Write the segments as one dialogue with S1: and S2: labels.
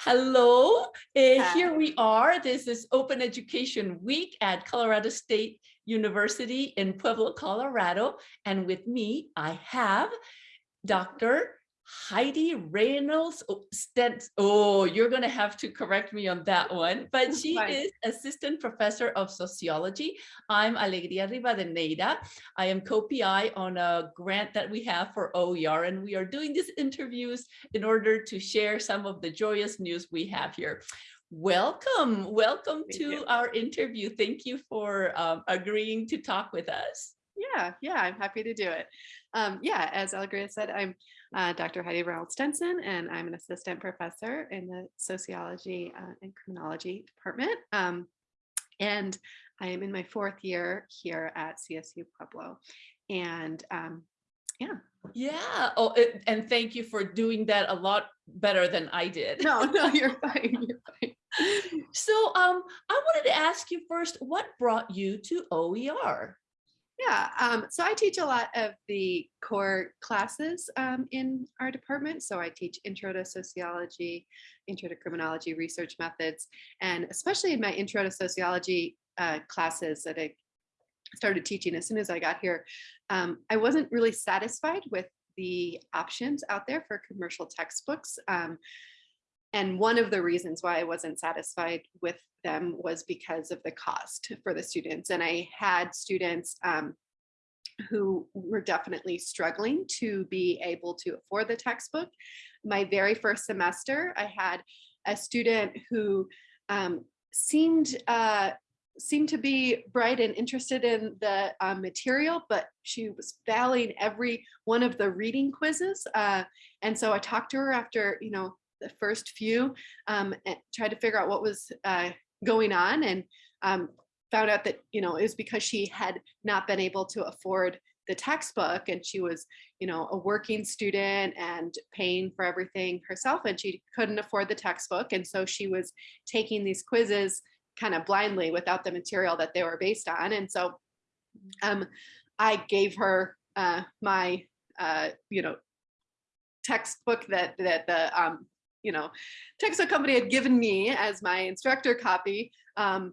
S1: Hello, uh, here we are. This is Open Education Week at Colorado State University in Pueblo, Colorado. And with me, I have Dr. Heidi Reynolds oh, Stent. Oh, you're going to have to correct me on that one, but she
S2: Fine.
S1: is Assistant Professor of Sociology. I'm Alegria Rivadeneira. I am co-PI on a grant that we have for OER, and we are doing these interviews in order to share some of the joyous news we have here. Welcome, welcome
S2: Thank
S1: to
S2: you.
S1: our interview. Thank you for um, agreeing to talk with us.
S2: Yeah, yeah, I'm happy to do it. Um, yeah, as Alegria said, I'm uh, Dr. Heidi Reynolds Stenson, and I'm an assistant professor in the sociology uh, and criminology department. Um, and I am in my fourth year here at CSU Pueblo. And um, yeah,
S1: Yeah. Oh, it- and thank you for doing that a lot better than I did.
S2: no, no, you're fine. You're fine.
S1: So um, I wanted to ask you first, what brought you to OER?
S2: Yeah, um, so I teach a lot of the core classes um, in our department. So I teach intro to sociology, intro to criminology, research methods, and especially in my intro to sociology uh, classes that I started teaching as soon as I got here, um, I wasn't really satisfied with the options out there for commercial textbooks. Um, and one of the reasons why I wasn't satisfied with them was because of the cost for the students. And I had students um, who were definitely struggling to be able to afford the textbook. My very first semester, I had a student who um, seemed uh, seemed to be bright and interested in the uh, material, but she was failing every one of the reading quizzes. Uh, and so I talked to her after, you know, the first few um, tried to figure out what was uh, going on and um, found out that, you know, it was because she had not been able to afford the textbook and she was, you know, a working student and paying for everything herself and she couldn't afford the textbook. And so she was taking these quizzes kind of blindly without the material that they were based on. And so um, I gave her uh, my, uh, you know, textbook that that the um, you know textbook company had given me as my instructor copy um,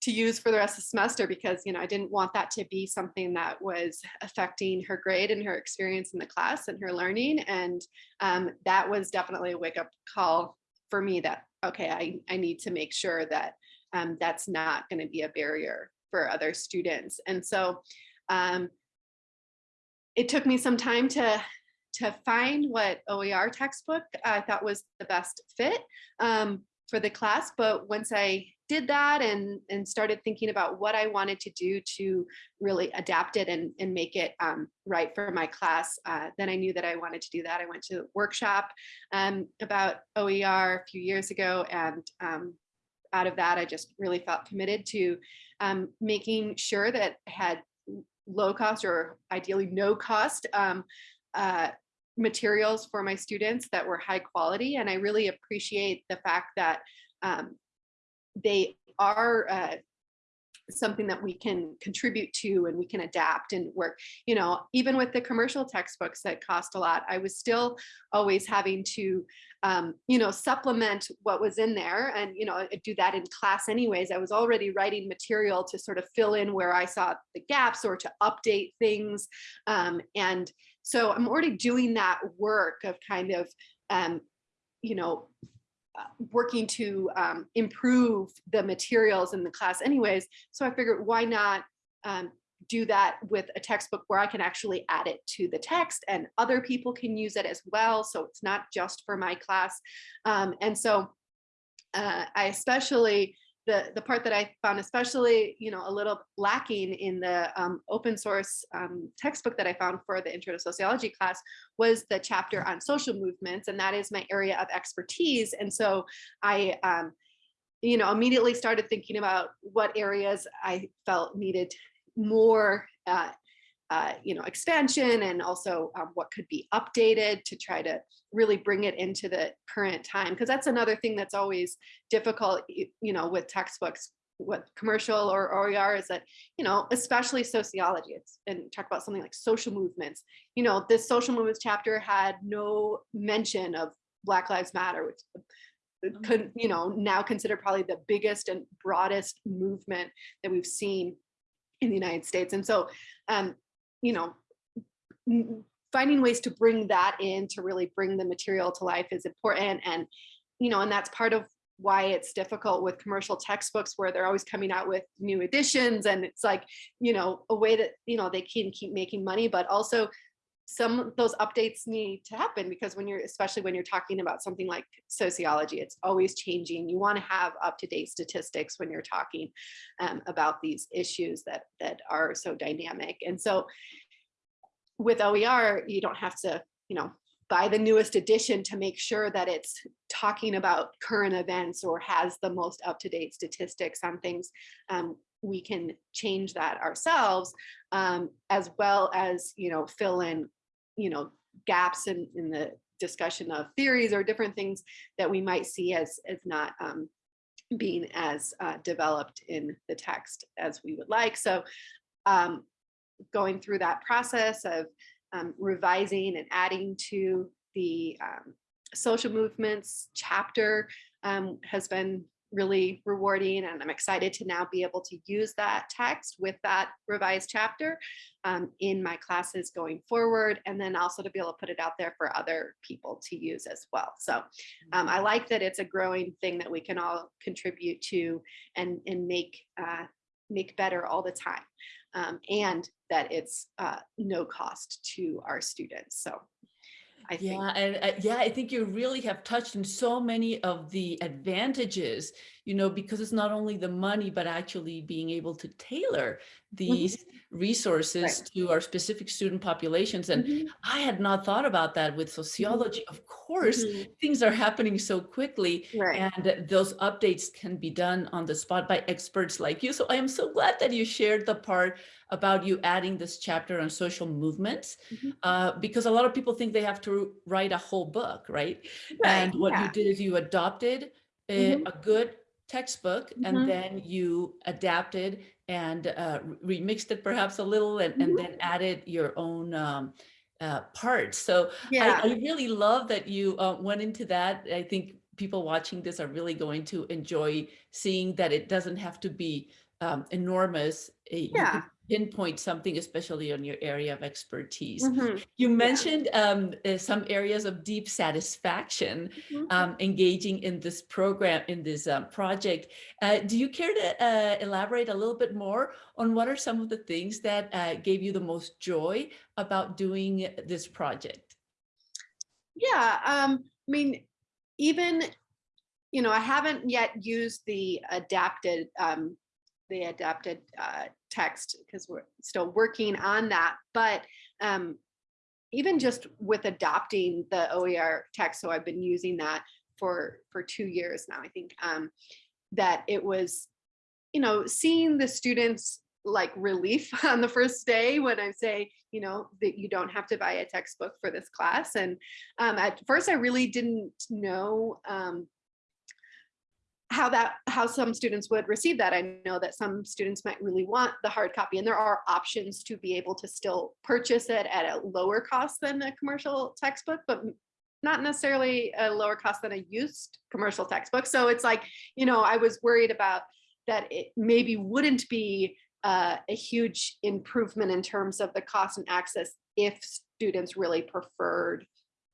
S2: to use for the rest of the semester because you know I didn't want that to be something that was affecting her grade and her experience in the class and her learning. And um, that was definitely a wake up call for me that okay I, I need to make sure that um, that's not going to be a barrier for other students. And so um, it took me some time to to find what OER textbook I thought was the best fit um, for the class. But once I did that and, and started thinking about what I wanted to do to really adapt it and, and make it um, right for my class, uh, then I knew that I wanted to do that. I went to a workshop um, about OER a few years ago and um, out of that, I just really felt committed to um, making sure that I had low cost or ideally no cost um, uh, materials for my students that were high quality. And I really appreciate the fact that um, they are uh, something that we can contribute to and we can adapt and work. You know, even with the commercial textbooks that cost a lot, I was still always having to, um, you know, supplement what was in there. And, you know, do that in class anyways. I was already writing material to sort of fill in where I saw the gaps or to update things. Um, and so I'm already doing that work of kind of, um, you know, uh, working to um, improve the materials in the class anyways. So I figured why not um, do that with a textbook where I can actually add it to the text and other people can use it as well. So it's not just for my class. Um, and so uh, I especially the, the part that I found especially, you know, a little lacking in the um, open source um, textbook that I found for the Intro to Sociology class was the chapter on social movements, and that is my area of expertise. And so I, um, you know, immediately started thinking about what areas I felt needed more uh, uh, you know, expansion and also um, what could be updated to try to really bring it into the current time. Because that's another thing that's always difficult, you know, with textbooks, what commercial or OER is that, you know, especially sociology, it's and talk about something like social movements. You know, this social movements chapter had no mention of Black Lives Matter, which could, you know, now considered probably the biggest and broadest movement that we've seen in the United States. And so, um, you know, finding ways to bring that in to really bring the material to life is important. And, you know, and that's part of why it's difficult with commercial textbooks where they're always coming out with new editions. And it's like, you know, a way that, you know, they can keep making money, but also some of those updates need to happen because when you're especially when you're talking about something like sociology it's always changing. You want to have up-to-date statistics when you're talking um, about these issues that that are so dynamic. And so with oer you don't have to you know buy the newest edition to make sure that it's talking about current events or has the most up-to-date statistics on things. Um, we can change that ourselves um, as well as you know fill in you know gaps in in the discussion of theories or different things that we might see as as not um, being as uh, developed in the text as we would like. So um, going through that process of um, revising and adding to the um, social movements chapter um, has been really rewarding and I'm excited to now be able to use that text with that revised chapter um, in my classes going forward and then also to be able to put it out there for other people to use as well. So um, I like that it's a growing thing that we can all contribute to and, and make, uh, make better all the time um, and that it's uh, no cost to our students. So I think.
S1: Yeah, and uh, yeah, I think you really have touched on so many of the advantages, you know, because it's not only the money, but actually being able to tailor these resources to our specific student populations. And
S2: Mhm,
S1: I had not thought about that with sociology. Of course,
S2: mhm,
S1: things are happening so quickly
S2: Right.
S1: and those updates can be done on the spot by experts like you. So I am so glad that you shared the part about you adding this chapter on social movements,
S2: Mhm.
S1: uh, because a lot of people think they have to write a whole book, right?
S2: Right,
S1: And what you did is you adopted a,
S2: Mhm,
S1: a good textbook and then you adapted and uh, remixed it perhaps a little and, and
S2: mhm.
S1: then added your own um, uh, parts. So I,
S2: Yeah.
S1: I really love that you uh, went into that. I think people watching this are really going to enjoy seeing that it doesn't have to be um, enormous. You
S2: Yeah.
S1: Pinpoint something, especially on your area of expertise.
S2: Mhm,
S1: You mentioned um, uh, some areas of deep satisfaction
S2: mhm.
S1: um, engaging in this program, in this um, project. Uh, do you care to uh, elaborate a little bit more on what are some of the things that uh, gave you the most joy about doing this project?
S2: Yeah, um, I mean, even, you know, I haven't yet used the adapted, um, the adapted uh, text because we're still working on that. But um, even just with adopting the OER text, so I've been using that for for two years now. I think um, that it was, you know, seeing the students like relief on the first day when I say, you know, that you don't have to buy a textbook for this class. And um, at first, I really didn't know um, how that how some students would receive that. I know that some students might really want the hard copy, and there are options to be able to still purchase it at a lower cost than a commercial textbook, but not necessarily a lower cost than a used commercial textbook. So it's like, you know, I was worried about that it maybe wouldn't be uh, a huge improvement in terms of the cost and access if students really preferred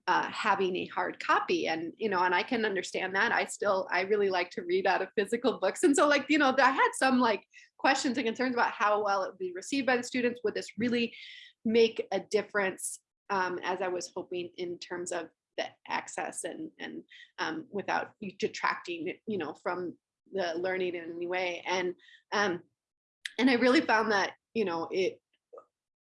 S2: uh, having a hard copy and you know and i can understand that. I still i really like to read out of physical books and so like you know i had some like questions and concerns about how well it would be received by the students. Would this really make a difference um, as i was hoping in terms of the access and and um, without detracting you know from the learning in any way? And um, and I really found that you know it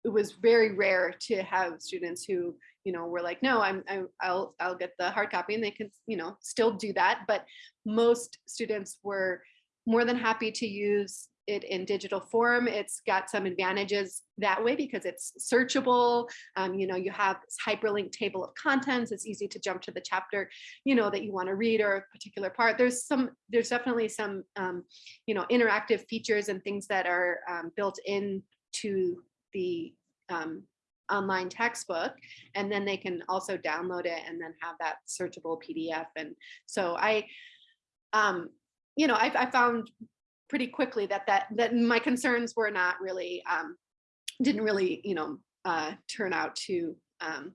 S2: it was very rare to have students who you know were like no I'm, I'm I'll I'll get the hard copy and they can you know still do that but most students were more than happy to use it in digital form. It's got some advantages that way because it's searchable. Um, you know you have this hyperlink table of contents. It's easy to jump to the chapter you know that you want to read or a particular part. There's some there's definitely some um, you know interactive features and things that are um, built in to the um, online textbook and then they can also download it and then have that searchable PDF. And so I, um, you know, I, I found pretty quickly that that that my concerns were not really um, didn't really you know uh, turn out to um,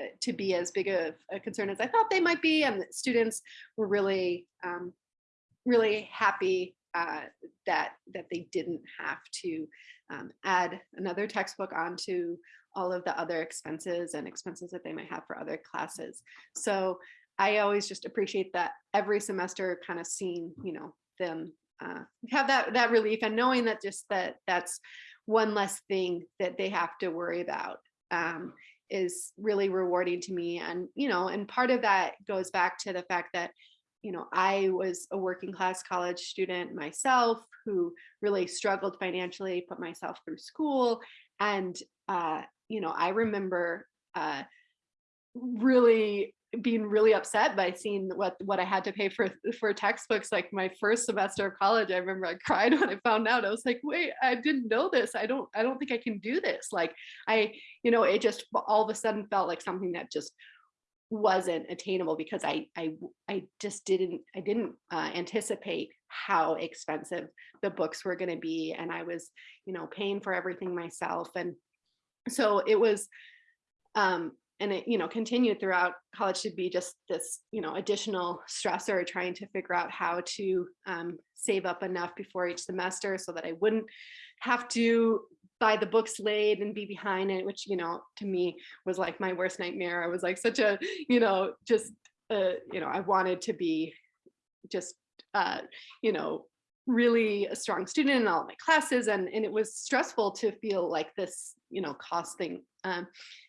S2: uh, to be as big of a concern as I thought they might be, and students were really um, really happy uh, that that they didn't have to um, add another textbook onto all of the other expenses and expenses that they might have for other classes. So I always just appreciate that every semester kind of seeing, you know, them uh, have that that relief and knowing that just that that's one less thing that they have to worry about um, is really rewarding to me. And you know, and part of that goes back to the fact that you know I was a working class college student myself who really struggled financially, put myself through school, and uh, you know I remember. Uh, really being really upset by seeing what what I had to pay for for textbooks like my first semester of college I remember I cried when I found out I was like wait I didn't know this I don't I don't think I can do this like I you know it just all of a sudden felt like something that just wasn't attainable because I I I just didn't I didn't uh, anticipate how expensive the books were going to be and I was you know paying for everything myself and so it was um and it you know continued throughout college to be just this you know additional stressor trying to figure out how to um, save up enough before each semester so that I wouldn't have to buy the books late and be behind it which you know to me was like my worst nightmare. I was like such a you know just uh, you know I wanted to be just uh, you know really a strong student in all my classes and and it was stressful to feel like this you know cost thing um,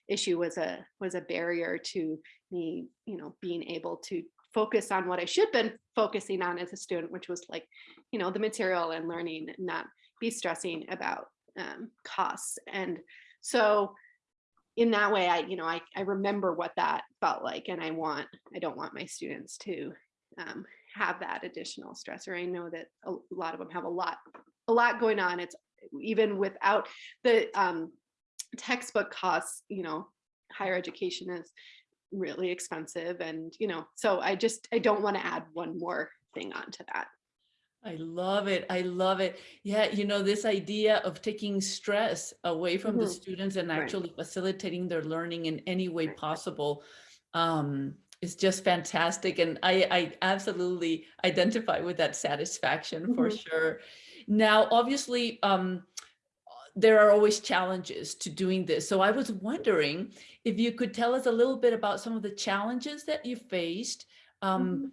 S2: issue was a was a barrier to me you know being able to focus on what I should have been focusing on as a student which was like you know the material and learning and not be stressing about um, costs and so in that way I you know I, I remember what that felt like and I want I don't want my students to um, have that additional stressor. I know that a lot of them have a lot, a lot going on. It's even without the um, textbook costs, you know, higher education is really expensive. And, you know, so I just, I don't want to add one more thing onto that.
S1: I love it. I love it. Yeah, you know, this idea of taking stress away from the
S2: Mhm.
S1: students and
S2: Right.
S1: actually facilitating their learning in any way
S2: Right.
S1: possible um, is just fantastic. And I, I absolutely identify with that satisfaction for
S2: Mhm.
S1: sure. Now, obviously, um, there are always challenges to doing this. So I was wondering if you could tell us a little bit about some of the challenges that you faced um, mm,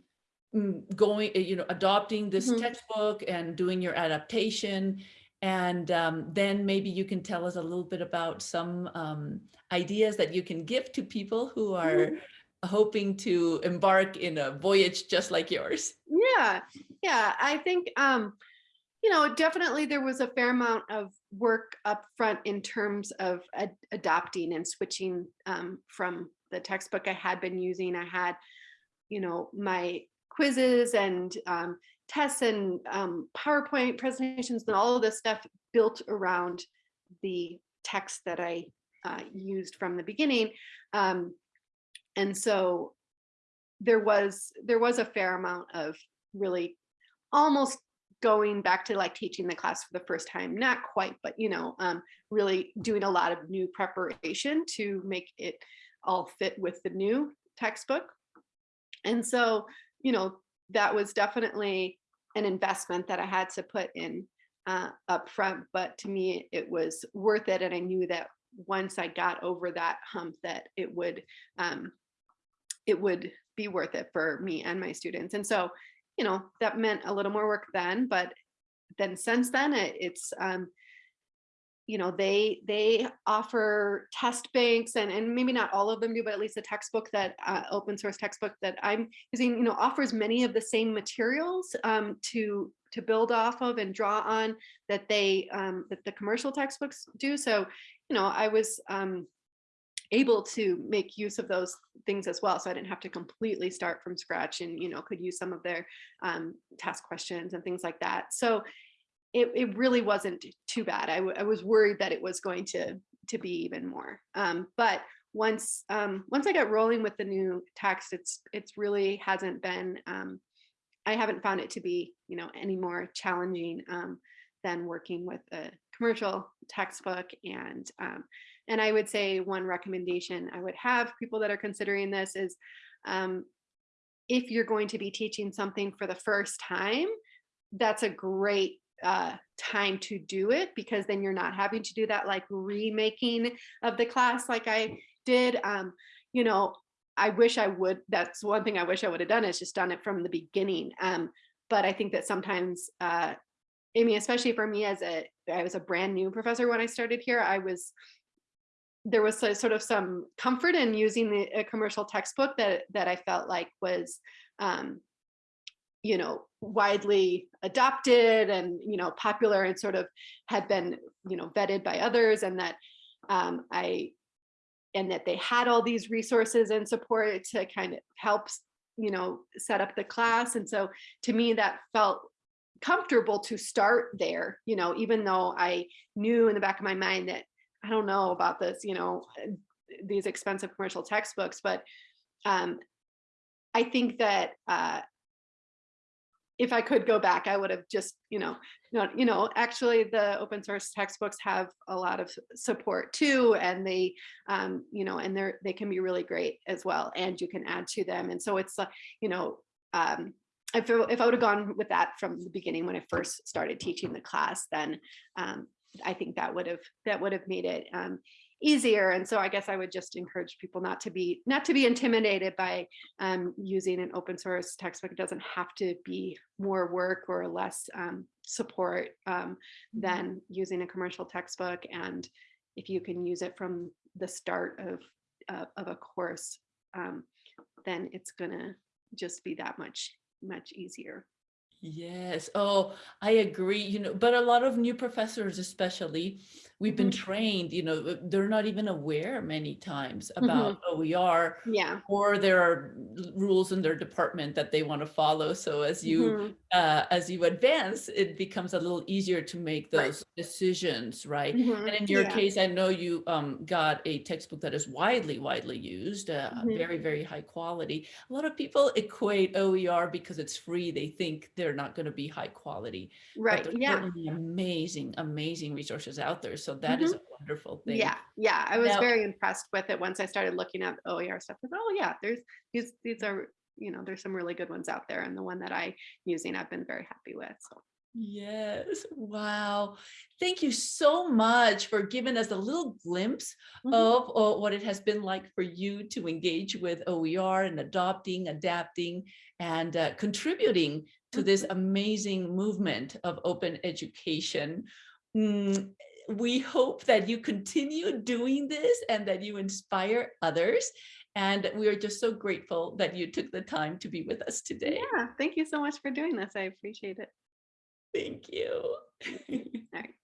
S1: going, uh, you know, adopting this
S2: Mhm.
S1: textbook and doing your adaptation. And um, then maybe you can tell us a little bit about some um, ideas that you can give to people who are
S2: Mhm.
S1: hoping to embark in a voyage just like yours.
S2: Yeah, yeah. I think um, you know, definitely there was a fair amount of work up front in terms of ad- adopting and switching um, from the textbook I had been using. I had, you know, my quizzes and um, tests and um, PowerPoint presentations and all of this stuff built around the text that I uh, used from the beginning. Um, and so there was there was a fair amount of really almost going back to like teaching the class for the first time not quite but you know um, really doing a lot of new preparation to make it all fit with the new textbook and so you know that was definitely an investment that i had to put in uh, up front but to me it was worth it and i knew that once i got over that hump that it would um, it would be worth it for me and my students. And so you know that meant a little more work then but then since then it, it's um you know they they offer test banks and and maybe not all of them do but at least the textbook that uh, open source textbook that i'm using you know offers many of the same materials um, to to build off of and draw on that they um, that the commercial textbooks do so you know i was um, able to make use of those things as well. So I didn't have to completely start from scratch and, you know, could use some of their um, task questions and things like that. So it, it really wasn't too bad. I, I was worried that it was going to to be even more. Um, but once um, once I got rolling with the new text, it's it's really hasn't been. Um, I haven't found it to be you know any more challenging um, than working with a commercial textbook and um, and I would say one recommendation I would have people that are considering this is um, if you're going to be teaching something for the first time, that's a great uh, time to do it because then you're not having to do that like remaking of the class like I did. Um, you know, I wish I would, that's one thing I wish I would have done is just done it from the beginning. Um, but I think that sometimes, uh, I mean, especially for me as a, I was a brand new professor when I started here, I was, there was sort of some comfort in using the a commercial textbook that that I felt like was, um, you know, widely adopted and you know popular and sort of had been you know vetted by others, and that um, I and that they had all these resources and support to kind of help you know set up the class, and so to me that felt comfortable to start there you know even though i knew in the back of my mind that I don't know about this, you know, uh, these expensive commercial textbooks, but um, I think that uh, if I could go back, I would have just, you know, not, you know, actually the open source textbooks have a lot of support too, and they, um, you know, and they're they can be really great as well, and you can add to them, and so it's, you know, um, if, it- if I would have gone with that from the beginning when I first started teaching the class, then um, I think that would have that would have made it um, easier. And so I guess I would just encourage people not to be not to be intimidated by um, using an open source textbook. It doesn't have to be more work or less um, support um, than using a commercial textbook. And if you can use it from the start of uh, of a course, um, then it's gonna just be that much much easier.
S1: Yes. Oh, I agree. You know, but a lot of new professors, especially, we've been
S2: Mhm.
S1: trained, you know, they're not even aware many times about OER
S2: Yeah.
S1: or there are rules in their department that they want to follow. So as you
S2: Mhm.
S1: uh, as you advance, it becomes a little easier to make
S2: Right.
S1: those decisions, right?
S2: Mhm.
S1: And in your
S2: Yeah.
S1: case, I know you um, got a textbook that is widely, widely used, uh,
S2: Mhm.
S1: very, very high quality. A lot of people equate OER because it's free. They think they're not going to be high quality.
S2: Right. Yeah.
S1: amazing, amazing resources out there. So that is a wonderful thing.
S2: Yeah, yeah, I was
S1: Now-
S2: very impressed with it once I started looking at OER stuff. Oh yeah, there's these these are you know there's some really good ones out there, and the one that I using I've been very happy with. So
S1: Yes. Wow. Thank you so much for giving us a little glimpse
S2: Mhm.
S1: of uh, what it has been like for you to engage with OER and adopting, adapting, and uh, contributing to this amazing movement of open education. Mm, we hope that you continue doing this and that you inspire others. And we are just so grateful that you took the time to be with us today.
S2: yeah, thank you so much for doing this. I appreciate it.
S1: Thank you.
S2: All right.